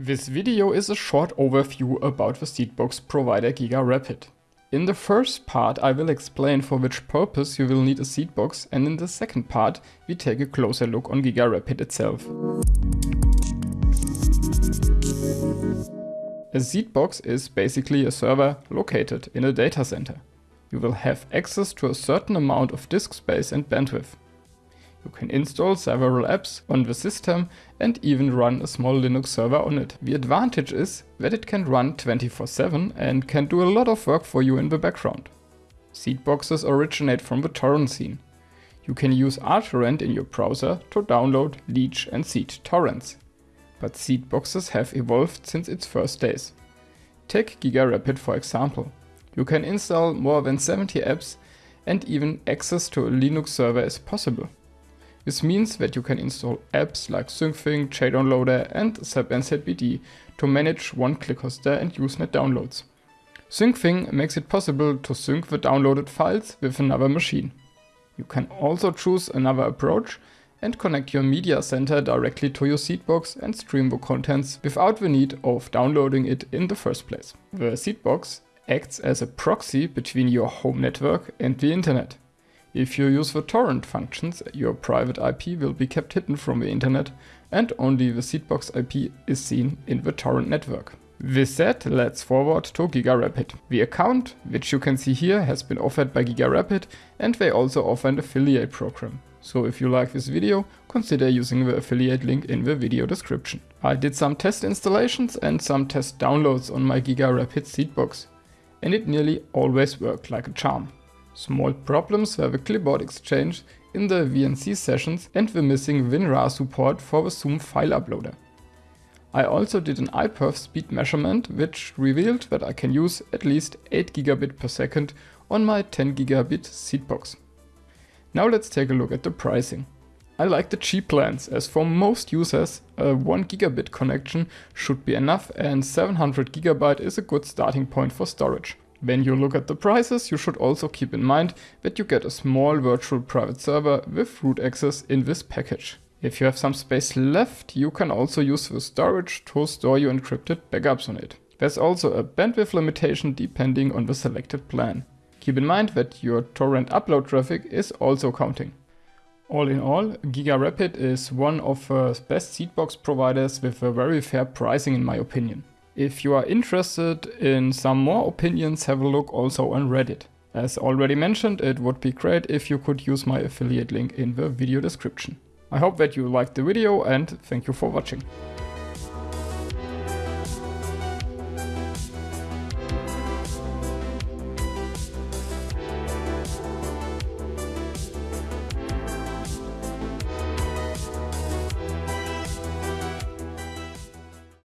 This video is a short overview about the Seedbox provider GigaRapid. In the first part I will explain for which purpose you will need a Seedbox and in the second part we take a closer look on GigaRapid itself. A Seedbox is basically a server located in a data center. You will have access to a certain amount of disk space and bandwidth. You can install several apps on the system and even run a small Linux server on it. The advantage is that it can run 24-7 and can do a lot of work for you in the background. Seedboxes originate from the torrent scene. You can use rTorrent in your browser to download, leech and seed torrents. But seedboxes have evolved since its first days. Take GigaRapid for example. You can install more than 70 apps and even access to a Linux server is possible. This means that you can install apps like SyncThing, JDownloader and SABnzbd to manage one-click hoster and Usenet downloads. SyncThing makes it possible to sync the downloaded files with another machine. You can also choose another approach and connect your media center directly to your Seedbox and stream the contents without the need of downloading it in the first place. The Seedbox acts as a proxy between your home network and the internet. If you use the torrent functions, your private IP will be kept hidden from the internet and only the Seedbox IP is seen in the torrent network. With that, let's forward to GigaRapid. The account, which you can see here, has been offered by GigaRapid and they also offer an affiliate program. So if you like this video, consider using the affiliate link in the video description. I did some test installations and some test downloads on my GigaRapid Seedbox. And it nearly always worked like a charm. Small problems were the clipboard exchange in the VNC sessions and the missing WinRAR support for the Zoom file uploader. I also did an iPerf speed measurement which revealed that I can use at least 8 gigabit per second on my 10 gigabit Seedbox. Now let's take a look at the pricing. I like the cheap plans as for most users a 1 gigabit connection should be enough and 700 gigabyte is a good starting point for storage. When you look at the prices, you should also keep in mind that you get a small virtual private server with root access in this package. If you have some space left, you can also use the storage to store your encrypted backups on it. There's also a bandwidth limitation depending on the selected plan. Keep in mind that your torrent upload traffic is also counting. All in all, GigaRapid is one of the best seedbox providers with a very fair pricing in my opinion. If you are interested in some more opinions, have a look also on Reddit. As already mentioned, it would be great if you could use my affiliate link in the video description. I hope that you liked the video and thank you for watching.